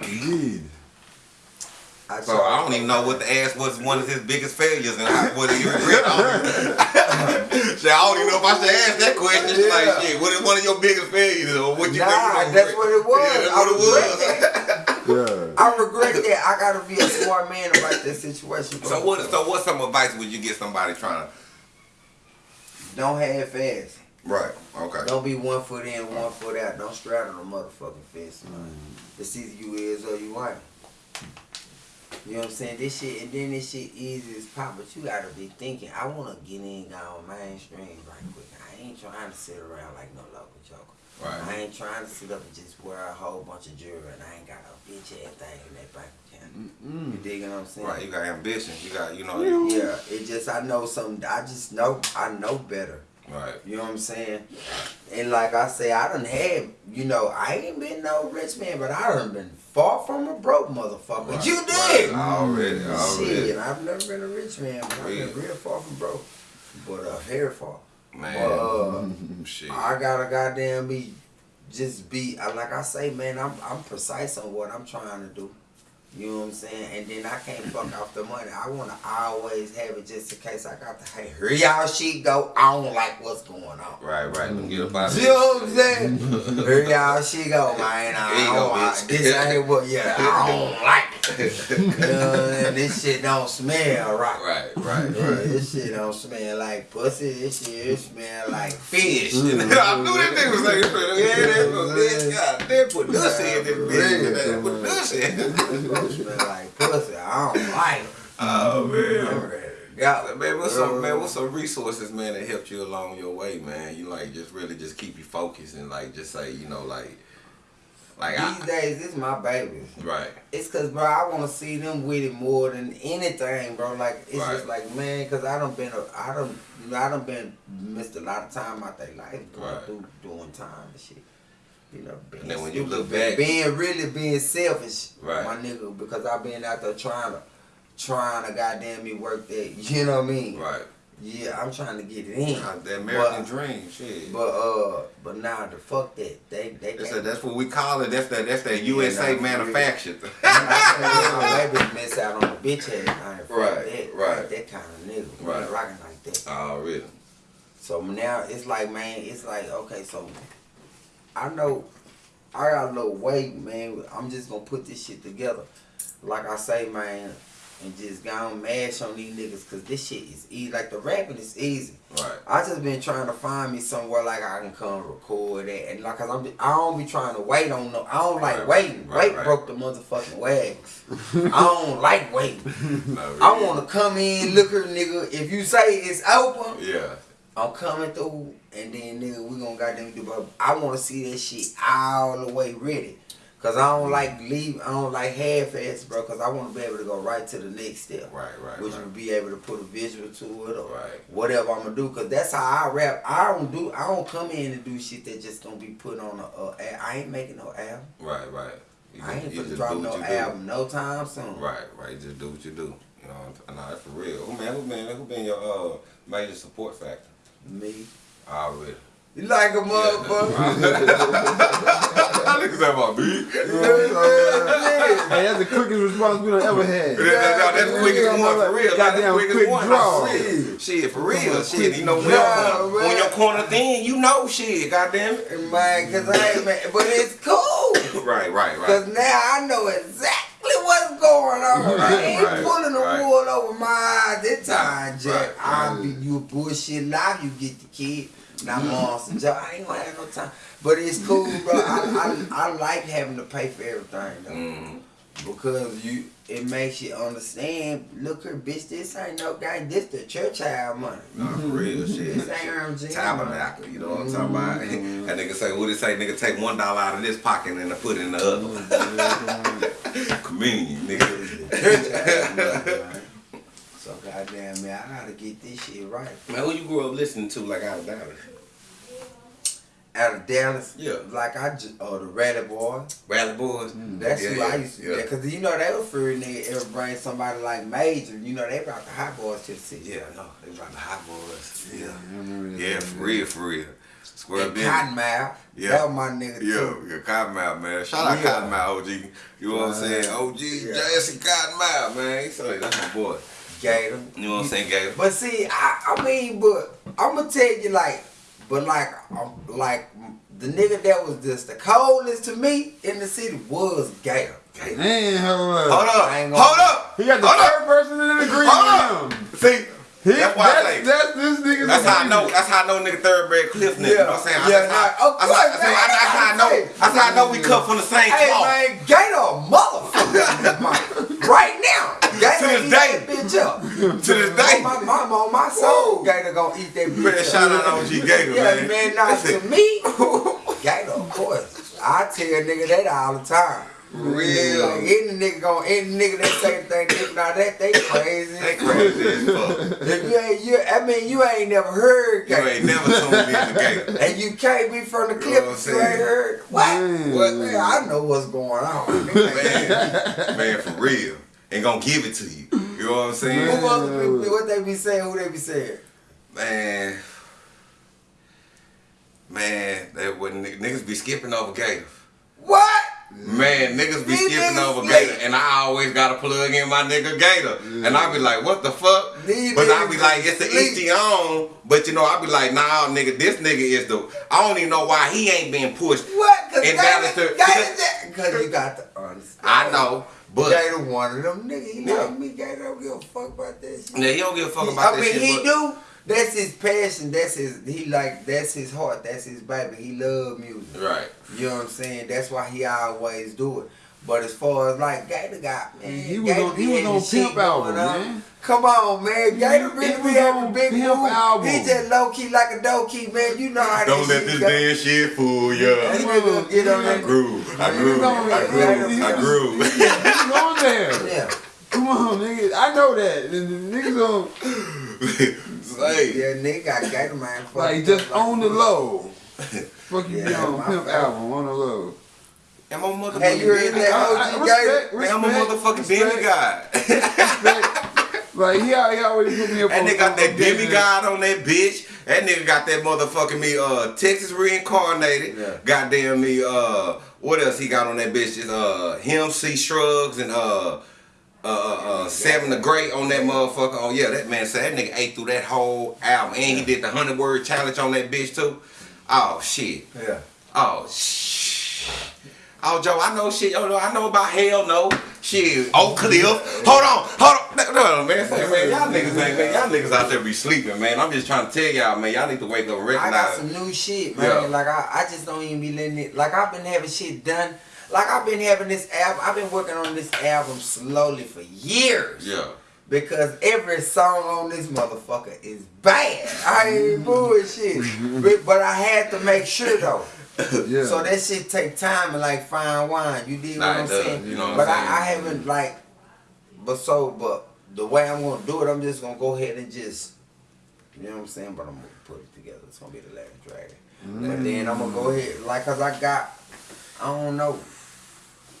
Indeed. I. So I don't even know what to ask was one of his biggest failures and how, what he regret on it. Shit, I don't even know if I should ask that question. It's Yeah. Like, shit, what is one of your biggest failures or what you Nah, think you gonna that's regret? what it was. Yeah, that's I what it regret was. that. Yeah. I regret that. I gotta be a smart man about that situation. So what? So what? Some advice would you get somebody trying to? Don't half ass. Right. Okay. Don't be one foot in, one foot out. Don't straddle the motherfucking fence, man. Mm-hmm. It's either you is or you ain't. You know what I'm saying? This shit, and then this shit easy as pop, but you gotta be thinking, I wanna get in on mainstream right quick. I ain't trying to sit around like no local joker. Right. I ain't trying to sit up and just wear a whole bunch of jewelry and I ain't got a bitch ass thing in that bank account. You digging what I'm saying? Right. You got ambition. You got. You know. Yeah, it just I know something. I just know I know better. Right. You know what I'm saying? And like I say, I done had, you know, I ain't been no rich man, but I done been far from a broke motherfucker. Right. You Right. did. Already. Already. Shit, I've never been a rich man, but I've been Real. far from broke. But uh, very far. Man. But, uh, shit. I gotta goddamn be, just be, like I say, man, I'm I'm precise on what I'm trying to do. You know what I'm saying? And then I can't fuck off the money. I want to always have it just in case I got to, hey, here y'all shit go. I don't like what's going on. Right. Right. Let me get up out of You know what I'm saying? Here y'all she go, man. I don't go, like this ain't what yeah, I don't like it. You know, and this shit don't smell right. Right. Right. Yeah, this shit don't smell like pussy. This shit smell like fish. I knew that nigga was like, yeah, that bitch. God, they put this in this bitch. They put this in. It smell like pussy. I don't like it. Oh man. I'm ready to go. Man, what's some man? What's some resources, man, that helped you along your way, man? You like just really just keep you focused and like just say, you know, like, like These I, days, this my babies. right, It's cause, bro, I want to see them with it more than anything, bro. Like, it's Right. just like, man, cause I done been, a, I done, I done been missed a lot of time out their life going Right. through doing time and shit. You know, being And then when you look back- being really being selfish, Right. my nigga, because I've been out there trying to, trying to goddamn me work that. You know what I mean? Right. Yeah, I'm trying to get it in. God, The American But- dream, shit. But uh, but now the fuck that they they That's, can't. that's what we call it. That's that. That's that Yeah, USA nah, manufactured. I miss out on the bitch. I ain't Right, that, right. Like that kind of nigga. Right. Right. Rocking like that. oh, really? So now it's like, man, it's like, okay, so I know I got a little weight, man. I'm just gonna put this shit together. Like I say, man, and just go and mash on these niggas, cause this shit is easy. Like the rapping is easy. Right. I just been trying to find me somewhere like I can come record it, and like, cause I'm, I don't be trying to wait on no. I don't like Right, waiting. right, Wait right. broke the motherfucking wagon. I don't like waiting. No, I want to come in, look her, nigga. If you say it's open, Yeah. I'm coming through, and then nigga, we gonna goddamn do. But I want to see that shit all the way ready, cause I don't like leave. I don't like half ass, bro. Cause I want to be able to go right to the next step, Right. Right. which right. would be able to put a visual to it or Right. whatever I'm gonna do. Cause that's how I rap. I don't do. I don't come in and do shit that just gonna be put on a. a a- I ain't making no album. Right. Right. You I ain't gonna drop no you do. album no time soon. Right. Right. You just do what you do. You know. No, that's for real. Who man? Who been? Who been your uh major support factor? Me. I Already. You like a motherfucker? Niggas talking about me. Hey, that's the quickest response we done ever had. That- that- that- That's the quickest one for real. That's the quickest quick one. draw. Shit, shit, for real. Shit, you know, when draw, your corner- man. when your corner thin, you know shit. Goddamn it. Man, cause I ain't man, but it's cool. Right, right, right. Cause now I know exactly what's going on. I ain't Right, pulling the right. wool over my eyes this time, Jack. Right, I'll be you bullshit live, you get the kid. Now I'm on some job. I ain't gonna have no time. But it's cool, bro. I, I, I like having to pay for everything though. Mm, Because you it makes you understand, look here, bitch, this ain't no guy, this the church house money. nah, for real shit. This ain't RMG. Tabernacle, you know what I'm talking about? That nigga say, what it say? Nigga take one dollar out of this pocket and then put it in the other. Communion, nigga. Church house money, man. So goddamn man, I gotta get this shit right. Man, who you grew up listening to like out of Dallas? Out of Dallas, Yeah. like I just, oh, the Rally Boys. Rally Boys? Mm, that's Yeah, who yeah, I used to yeah. yeah. Cause you know they were free nigga ever bring somebody like Major. You know they brought the hot boys to the city. Yeah, no, they brought the hot boys. Yeah. That. Yeah, for real, for real. Square And. Cottonmouth. Yeah. That was my nigga Yeah, too. yeah, Cottonmouth, man. Shout out Yeah. Cottonmouth, OG. You know what I'm uh, saying? OG, Yeah. Jesse Cottonmouth, man. Said, that's my boy. Gator. You know what I'm saying, Gator? But see, I, I mean, but I'm gonna tell you like, but like, um, like the nigga that was just the coldest to me in the city was Gator. Man, hold up. Hold up, I ain't gonna- hold up. He got the Hold up. third person in agreement Hold with up. See, He, that's why I say. that's, that's this nigga's That's how I know. That's how I know nigga third grade Cliff nigga. You know what I'm saying? Yeah, that's how, nah, that's, how, course, that's, man. that's how I know. That's how I know we cut from the same Hey cloth. man, Gator motherfucker. right now, Gator To this eat day. that bitch up. To this day. My mama, on my soul, Gator gonna eat that bitch Man, up. shout out OG Gator, Yeah, man. man, now to me, Gator, of course. I tell a nigga that all the time. Real. Any nigga gon' any nigga that say thing, nigga, now that they crazy. They crazy as fuck. If you ain't, you, I mean, you ain't never heard You ain't never tuned in to Gator. And you can't be from the You clip know what I'm you ain't heard. What? Man. What? Man, I know what's going on. Man, man, for real. Ain't gonna give it to you. You know what I'm saying? Who other people, what they be saying, who they be saying? Man. Man, that when niggas be skipping over Gator. What? Man, niggas be skipping niggas over. Gator, and I always gotta plug in my nigga Gator, and I be like, what the fuck? These But I be like, it's the each. But you know, I be like, nah, nigga, this nigga is the. I don't even know why he ain't being pushed. What? Cause And Gator, Dallas to- Gator, Cause you got the understand. I know, but Gator one of them niggas. He Yeah. like me. Gator don't give a fuck about that shit. yeah, he don't give a fuck about I that mean, shit. he but- do. That's his passion. That's his. He like. That's his heart. That's his baby. He love music. Right. You know what I'm saying? That's why he always do it. But as far as like Gator got man, He was Gator on- he was on shit Pimp album, uh, man. Come on, man. Gator He really be having on big Pimp move. album. He just low key like a dough key, man. You know how Don't let this damn shit fool That ya. nigga get on I that. grew, I grew, I grew, I grew. He's on there. Yeah. Come on, nigga. I know that. And the niggas on Say, Yeah, nigga got Gator man. fucked like up just on the low. Fuck you be Yeah, on Pimp fault. album, on the low. And my a motherfucking Hey, you heard that I- I OG respect, guy? Man, I'm a respect, motherfucking respect, demigod. Like he, al- he always put me up That on nigga got that on game. demigod on that bitch. That nigga got that motherfucking me uh Texas reincarnated. Yeah. Goddamn me uh what else he got on that bitch? Is uh him C Shrugs and uh uh, uh, uh, Seven the Great on that motherfucker. Oh yeah, that man said that nigga ate through that whole album, and he did the hundred word challenge on that bitch too. Oh shit. Yeah. Oh shh. Oh Joe, I know shit. Oh no, I know about hell no. Shit. Oak Cliff. Hold on, hold on. No, no, man, say, man, y'all niggas ain't man, y'all niggas out there be sleeping, man. I'm just trying to tell y'all, man, y'all need to wake up and I got some new shit, man. Yeah. Like I, I just don't even be letting it. Like I've been having shit done. Like I've been having this album. I've been working on this album slowly for years. Yeah. Because every song on this motherfucker is bad. I ain't mm. bullshit. but, but I had to make sure though. Yeah. So that shit take time and like fine wine. You dig Nah, what I'm does, saying? you know what but I'm saying? I, I haven't like but so but the way I'm gonna do it, I'm just gonna go ahead and just you know what I'm saying? But I'm gonna put it together. It's gonna be the last dragon. But then I'm gonna go mm. ahead like cause I got I don't know.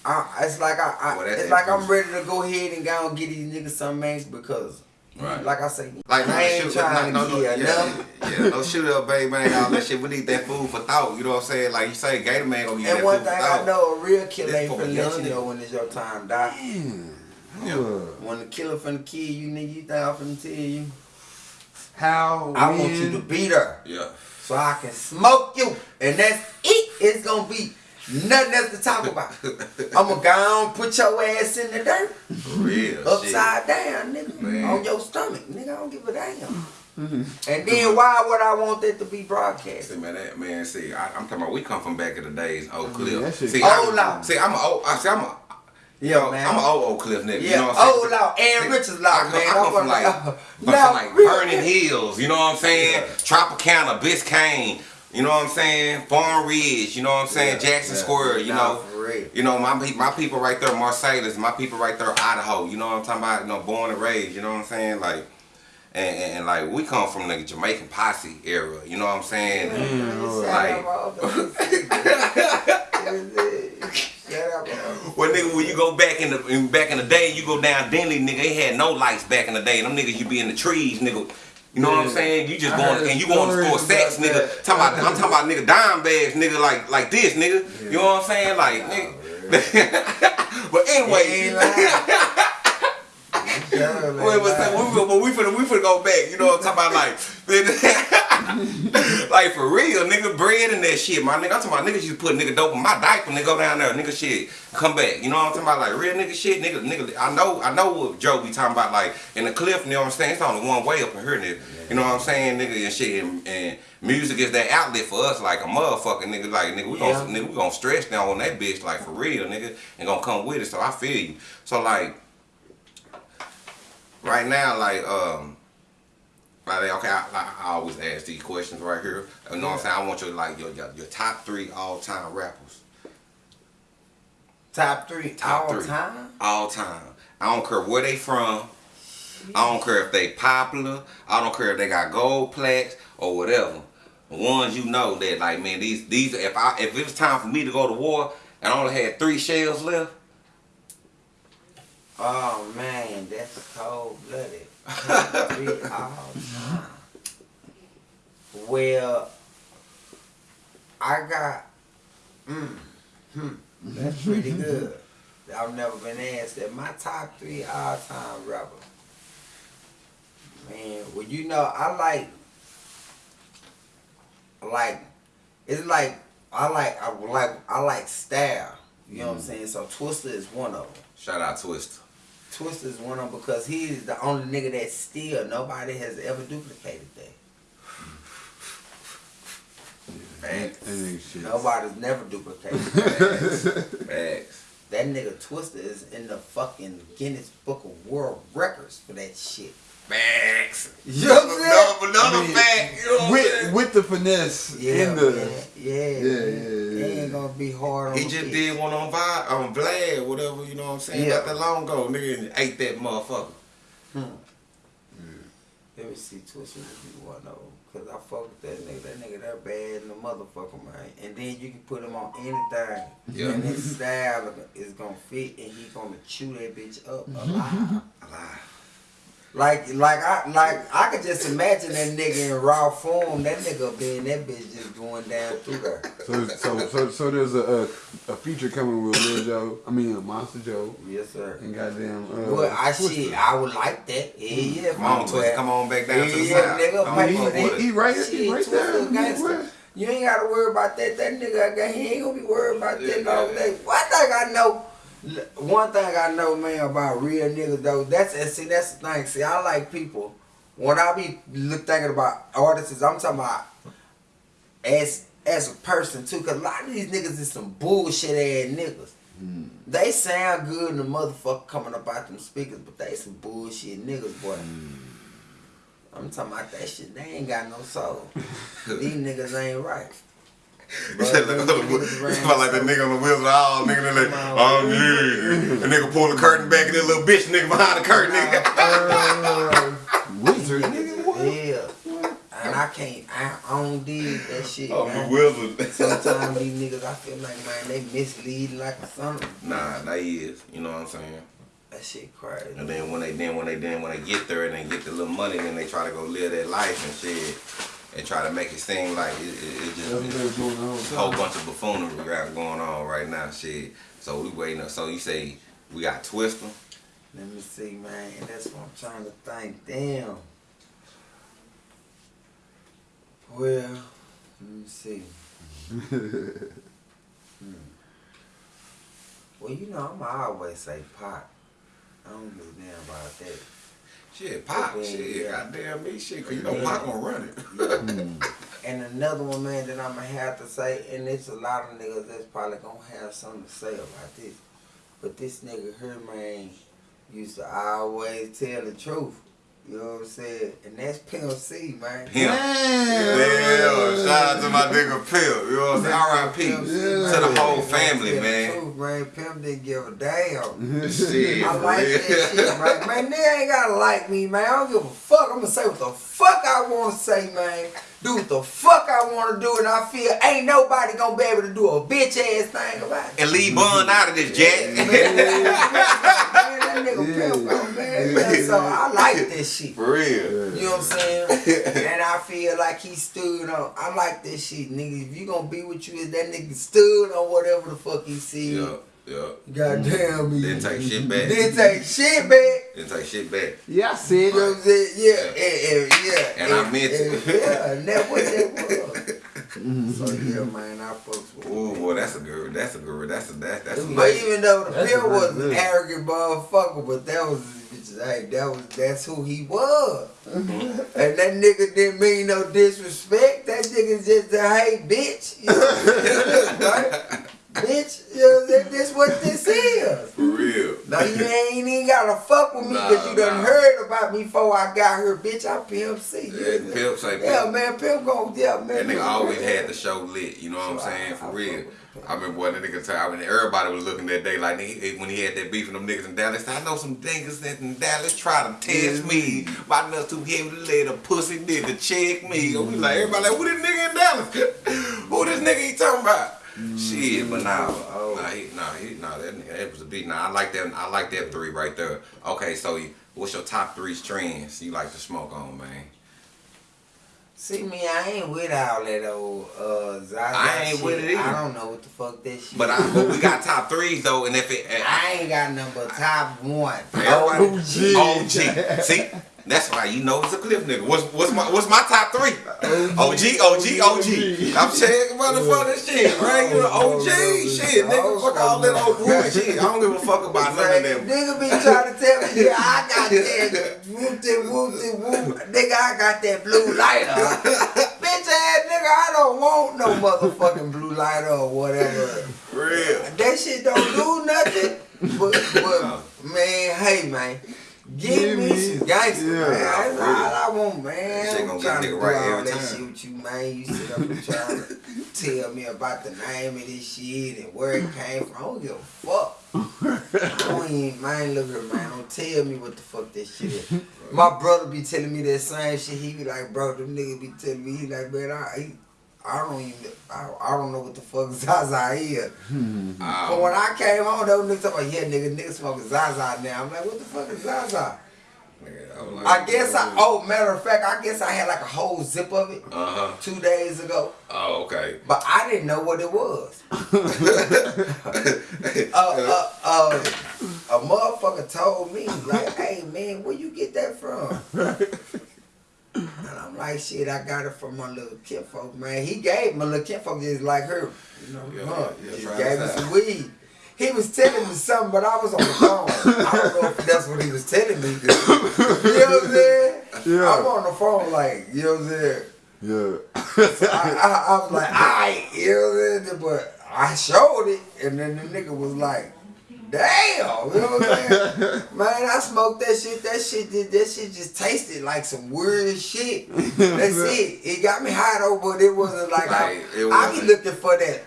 I, it's like I, I well, it's like I'm ready to go ahead and go and get these niggas some man because Right. like I say, Like, I ain't shoot, trying no, to no, yeah, nothing. yeah, no shoot up, baby, man, all that shit. We need that food for thought. You know what I'm saying? Like you say, Gator Man gonna get And that one food thing for I know, a real killer This ain't finna let you know when it's your time die. Yeah. When the killer finna kill you, nigga, you think I'm finna tell you? How I when, want you to beat her. Yeah. so I can smoke you. And that's it. It's gonna be nothing else to talk about. I'm gonna go on, put your ass in the dirt, real. upside down, nigga, Man. on your stomach. Nigga, I don't give a damn. Mm-hmm. and then why would I want that to be broadcast? See, man, that man. See, I, I'm talking about. We come from back in the days, Oak Cliff. Yeah, that see, Old I, law. see, I'm a old. I see, I'm a. Yeah, yo, man. I'm an old Oak Cliff nigga. Yeah, you know what I'm saying? Oh, old law, Aaron See, Richards law, I come, man. I come I'm from like, gonna- come Now, from like Burning Hills. You know what I'm saying? Yeah. Tropicana, Biscayne. You know what I'm saying? Farm Ridge. You know what I'm saying? Yeah, Jackson yeah. Square. You Nah, know. for real. You know my pe- my people right there, Marsalis. My people right there, Idaho. You know what I'm talking about? You know, born and raised. You know what I'm saying? Like, and, and, and like we come from the Jamaican posse era. You know what I'm saying? Mm, Shut up, all. Shut up, all. Well, nigga, when you go back in the in, back in the day, you go down Denley, nigga. They had no lights back in the day. Them niggas, you be in the trees, nigga. You know what I'm saying? You just I going and you going to score sex, nigga. that. Talking about, I'm talking about nigga dime bags, nigga, like like this, nigga. You know what I'm saying? Like, nigga. but anyway, ain't lying. Shut up, man. Wait, but we, we, we, finna, we finna go back. You know what I'm talking about? Like, like for real, nigga, bread and that shit, my nigga. I'm talking about niggas used to put nigga dope in my diaper, nigga, go down there, nigga, shit, come back. You know what I'm talking about? Like real nigga shit, nigga, nigga. I know, I know what Joe be talking about. Like in the cliff, you know what I'm saying? It's only one way up in here, nigga. You know what I'm saying, nigga, and shit. And, and music is that outlet for us, like a motherfucker, nigga. Like nigga, we gonna, Yeah. nigga, we gonna stretch down on that bitch, like for real, nigga, and gonna come with it. So I feel you. So like right now, like um, like okay, I, I, I always ask these questions right here. You know what I'm saying? I want your like your your, your top three all time rappers, Top three Top all three. time? all time. I don't care where they from. I don't care if they popular. I don't care if they got gold plaques or whatever. The ones you know that like man, these these if I if it was time for me to go to war and I only had three shells left, Oh man, that's cold blooded. Top three all time. Well, I got. Mm, hmm, that's pretty good. I've never been asked that. My top three all time rapper. Man, well you know I like. Like, it's like I like I like I like style. You know what I'm saying? So Twista is one of them. shout out Twista. Twista is one of them because he's the only nigga that still nobody has ever duplicated that. Facts. That. Nobody's never duplicated that. Facts. that nigga Twista is in the fucking Guinness Book of World Records for that shit. Facts. You know what I'm saying? Another, another I fact. You know what I'm with with the finesse Yeah, in the man. yeah, Yeah, yeah, It yeah. ain't gonna be hard on He just kids. did one on Vi on Vlad, whatever, you know what I'm saying? Yeah. Not that long ago, nigga, and ate that motherfucker. Hmm. Let me see Twisted would be one of them. Cause I fuck with that nigga. That nigga that bad in the motherfucker, man. And then you can put him on anything. Yeah. And his style is gonna fit and he gonna chew that bitch up alive. Mm-hmm. Alive. Like, like I, like I could just imagine that nigga in raw form. That nigga being that bitch just going down through there. So, so, so, so there's a, a a feature coming with Lil Joe. I mean, uh, Monster Joe Yes, sir. and goddamn. Uh, Well, I Twista. shit, I would like that. Yeah, yeah. Come on, Twist, come on back down to the Yeah, side. nigga, Come man, on, he- fuck he, with he right, Shit, he right Twista there. gangster. You ain't gotta worry about that. That nigga, I got, he ain't gonna be worried about that all day. One thing I know, one thing I know, man, about real niggas though, that's and see, that's the thing. See, I like people. When I be thinking about artists, I'm talking about as as a person too, cause a lot of these niggas is some bullshit ass niggas. Hmm. They sound good in the motherfucker coming up out them speakers, but they some bullshit niggas, boy. Hmm. I'm talking about that shit. They ain't got no soul. These niggas ain't right. You said like, about like that nigga on the wheels of all nigga in there, oh yeah. The nigga pull the curtain back and that little bitch nigga behind the curtain nigga. Wizard, nigga. What? Yeah. And I can't, I, I don't dig that shit, Oh, the man. wizard. Sometimes these niggas, I feel like, man, they mislead like something. Nah, that is. You know what I'm saying? That shit crazy. And then when they then when they then when they get there and they get the little money, then they try to go live that life and shit, and try to make it seem like it, it, it That's what just was doing the whole a whole bunch of buffoonery got going on right now, shit. So we waiting. up- So you say we got Twista. Let me see, man. That's what I'm trying to think. Damn. Well, let me see. Hmm. Well, you know, I'm always say pop. I don't give a damn about that. Shit, Pop, Yeah, shit, yeah. goddamn me, shit, cause you know Yeah. Pop gonna run it. Hmm. And another one, man, that I'm gonna have to say, and it's a lot of niggas that's probably gonna have something to say about this. But this nigga here, man, used to always tell the truth. You know what I'm saying? And that's Pimp C, man. Pimp. Yeah, shout out to my nigga Pimp. You know what I'm saying? R.I.P. Pimp C, to the whole family, the man. truth, man. Pimp didn't give a damn. Shit, I for like real. that shit, man. Man, nigga ain't gotta like me, man. I don't give a fuck. I'm gonna say what the fuck I wanna say, man. Do what the fuck I wanna do, and I feel ain't nobody gonna be able to do a bitch ass thing about it. And leave Bun out of this, Jack. Man, that nigga Yeah. pimp, man. Yeah, So I like this shit. For real. You know what I'm saying? and I feel like he stood on. I like this shit, nigga. If you gonna be with you, is that nigga stood on whatever the fuck he see. Yeah, yeah. Goddamn me. Didn't take shit back. Didn't take shit back. Didn't take shit back. Yeah, I said You know what I'm saying? Yeah, and, and, yeah. And I meant it. Yeah, and that what that was. so yeah, man, I fucks with Ooh, boy, that's a good. That's a good. That's a that, that's a But nice. even though the That's Bill was good- an arrogant motherfucker, but that was hey, that was that's who he was. Mm-hmm. and that nigga didn't mean no disrespect. That nigga just a hey bitch. You know what I'm saying? right? Bitch, you know, that, that's what this is. For real. Now you ain't even gotta fuck with me because Nah, you done nah. heard about me before I got here, bitch. I'm Pimp C. Yeah, Pimp say Yeah, Pimp. man, Pimp gon' yeah, man. That nigga always had the show lit. You know what I'm saying? I For fuck real. I remember when the nigga time when everybody was looking that day like nigga, when he had that beef with them niggas in Dallas. I know some niggas that in Dallas try to test me. Mm-hmm. My nuts too heavy to let a pussy nigga check me. And we like mm-hmm. everybody like who this nigga in Dallas? who this nigga he talking about? Mm-hmm. Shit, but nah, Oh. nah, he, nah, he, nah, that, nigga, that was a beat. Nah, I like that. I like that three right there. Okay, so what's your top three trends you like to smoke on, man? See me, I ain't with all that old uh Zaza I ain't shit. with it either. I don't know what the fuck that shit. But, I, but we got top threes though, and if it, I ain't got number top one. Everybody, OG. See, that's why you know it's a cliff nigga. What's what's my what's my top three? OG, OG, OG. I'm saying motherfucking shit, right? You know, OG shit, nigga. Fuck all that old bullshit. I don't give a fuck about none of them. Nigga be trying to tell me, yeah, I got that whoop de whoop de whoop. Nigga, I got that blue lighter. Bitch ass nigga, I don't want no motherfucking blue lighter or whatever. Real. That shit don't do nothing. But, but man, hey man. Give Give me me- some gangster, yeah. man. That's all I want, man. Shit I'm gonna trying get to nigga do right all every that time. shit with you, man. You sit up and trying to tell me about the name of this shit and where it came from. I don't give a fuck. I don't even, man, look at man, don't tell me what the fuck that shit is. My brother be telling me that same shit. He be like, bro, them niggas be telling me, he like, man, I, he, I don't even, I, I don't know what the fuck Zaza is. But when I came home, those niggas talking about, yeah, nigga, niggas smoking Zaza now. I'm like, what the fuck is Zaza? Nigga, I, like, I guess I, oh, matter of fact, I guess I had like a whole zip of it Uh huh. two days ago. Oh, okay. But I didn't know what it was. uh, uh, uh, a motherfucker told me, like, hey man, where you get that from? And I'm like, shit, I got it from my little kinfolk, man. He gave my little kinfolk just like her. You know, Yeah, huh? yeah, just gave me some weed. He was telling me something, but I was on the phone. I don't know if that's what he was telling me. You know what I'm saying? Yeah. I'm on the phone like, you know what I'm saying? Yeah. I, I, I was like, alright, you know what I'm saying? But I showed it, and then the nigga was like, damn, you know what I'm saying? Man, I smoked that shit. That shit did. That shit just tasted like some weird shit. That's it. It got me high though, but it wasn't like I, Like, I be wasn't- looking for that.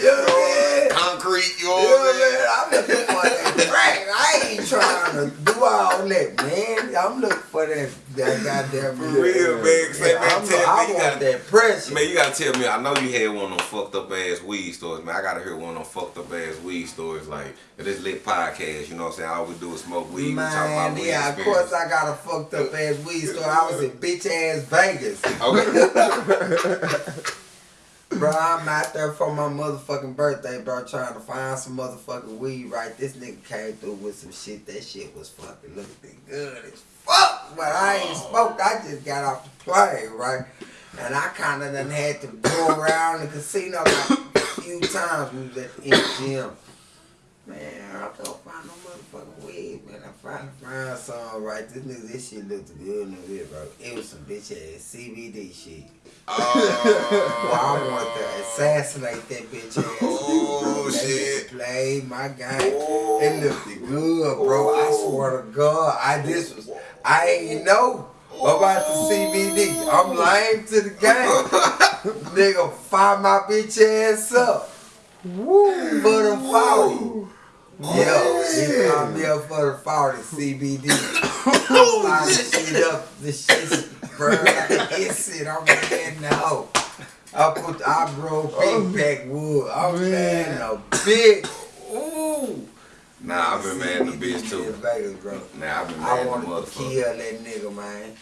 You know what I'm saying? Concrete, you know what I'm? Looking for that crack. I ain't trying to do all that, man. I'm looking for that, that goddamn. For real, man. Say, man, I'm, tell me, I you want gotta- that pressure. Man, you gotta tell me. I know you had one of them fucked up ass weed stores, man. I gotta hear one of them fucked up ass weed stores, like this lit podcast. You know what I'm saying? All we do is smoke weed. we talk about weed yeah, of course I got a fucked up ass weed store. I was in bitch ass Vegas. Okay. Bro, I'm out there for my motherfucking birthday, bro, trying to find some motherfucking weed, right? This nigga came through with some shit. That shit was fucking looking good as fuck. But I ain't oh. smoked. I just got off the plane, right? And I kind of done had to go around the casino like a few times. We was at the MGM. Man, I can't find no weed, man. I finally some, right? This nigga, this shit looked good in the bit, bro. It was some bitch ass CBD shit. Oh, Well, I want to assassinate that bitch ass. Oh, nigga, bro. That shit. Play my game. Oh. It looked good, bro. I oh. swear to God, I this was I ain't know about the CBD. Oh. I'm lame to the game. nigga, fire my bitch ass up. Woo, for the 40. Yo, he found me up for the 40 CBD. Fire the shit up, the shit, bro. It's it. I'm getting no. I put, I grow oh, big backwood. I'm Man. saying a big. Ooh. Nah, I've been mad at the bitch too. Vegas, bro. Nah, I've been I mad at the wanted to motherfucker. kill that nigga, man.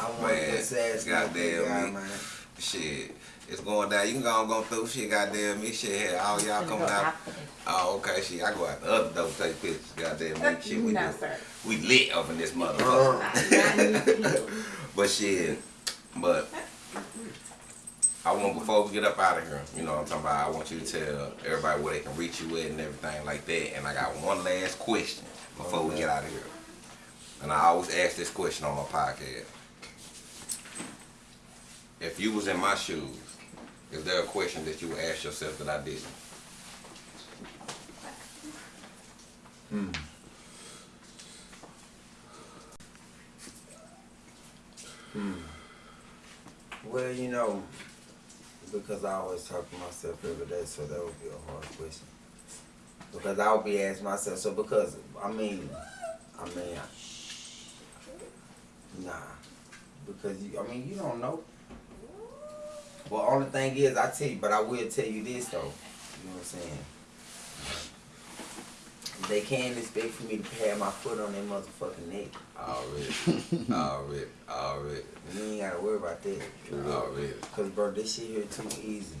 I wanted Man, to assassinate that goddamn guy, man. Shit, it's going down. You can go and go through shit. Goddamn me, shit. Had all y'all coming out. Oh, okay, shit. I go out the other door take pictures. Goddamn me, shit. We No, sir. we lit up in this motherfucker. But shit, but I want before we get up out of here, you know what I'm talking about. I want you to tell everybody where they can reach you at and everything like that. And I got one last question before we get out of here. And I always ask this question on my podcast. If you was in my shoes, is there a question that you would ask yourself that I didn't? Hmm. Hmm. Well, you know, because I always talk to myself every day, so that would be a hard question. Because I would be asking myself, so because, I mean, I mean, nah. Because, you, I mean, you don't know. Well, only thing is, I tell you, but I will tell you this, though. You know what I'm saying? They can't expect for me to have my foot on their motherfucking neck. Already, already, already, You ain't gotta worry about that. already. Cause bro, this shit here too easy.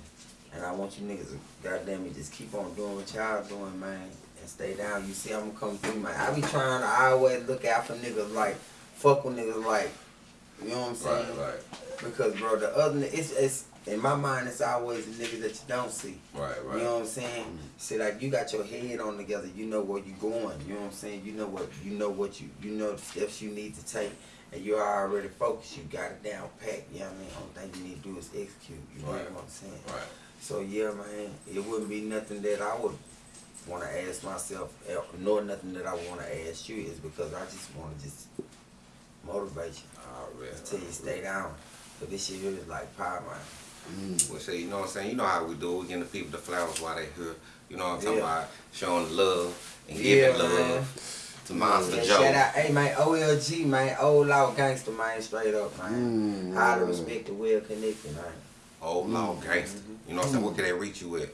And I want you niggas to goddamn it just keep on doing what y'all doing, man. And stay down. You see I'm gonna come through, man. I be trying to always look out for niggas like fuck with niggas like you know what I'm saying? Right, right, Because bro, the other ni- it's it's in my mind it's always the niggas that you don't see. right, right. You know what I'm saying? See, like you got your head on together. You know where you going. You know what I'm saying? You know what you know what you you know the steps you need to take, and you're already focused. You got it down pat. You know what I mean? Only thing you need to do is execute. You know Right. what I'm saying? Right. So yeah, man, it wouldn't be nothing that I would want to ask myself, eh, nor nothing that I want to ask you is because I just want to just motivate you. Already. Until you stay down. But this shit here is like power, man. Well, say, you know what I'm saying? You know how we do. We give the people the flowers while they here. You know what I'm talking Yeah. about? Showing love and Yeah, giving man. love to Monster Yeah, Joe. Shout out, hey man, OLG man, old law gangster man, straight up man. Mm. Highly respect the Will Connected man. Old law Mm-hmm. gangster. You know what I'm saying? What can they reach you with?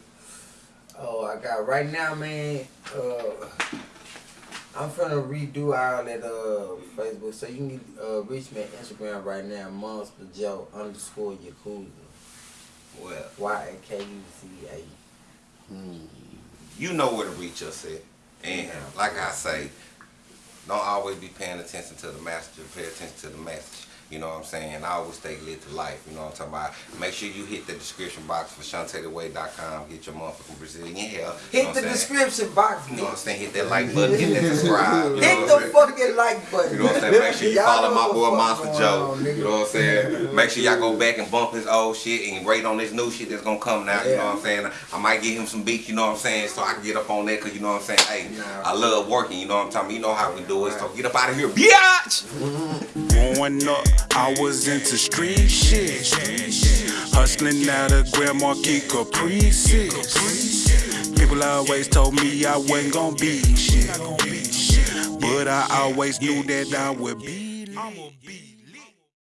Oh, I got right now, man. Uh, I'm finna redo all that uh Facebook, so you can uh, reach me at Instagram right now, Monster Joe underscore Yakuza, Well, Y A K U Z A. you know where to reach us at. And like I say, don't always be paying attention to the master. pay attention to the message. You know what I'm saying? I always stay lit to life. You know what I'm talking about? Make sure you hit the description box for ShantaeTheWay.com. Get your motherfucking Brazilian hair. Hit the saying? description box, You know what I'm saying? Hit that like button, hit that subscribe. You Hit the fucking like button. You know what I'm saying? Make sure you follow my boy Monster Joe. on. You know what I'm saying? Make sure y'all go back and bump his old shit and rate on this new shit that's gonna come now. You know what I'm saying? I might give him some beats, you know what I'm saying? So I can get up on that because you know what I'm saying? Hey, Nah. I love working, you know what I'm talking about? You know how we do it. So get up out of here, biatch! Growing up, I was into street shit. Hustling out of Grand Marquis Caprices. People always told me I wasn't gonna be shit. But I always knew that I would be.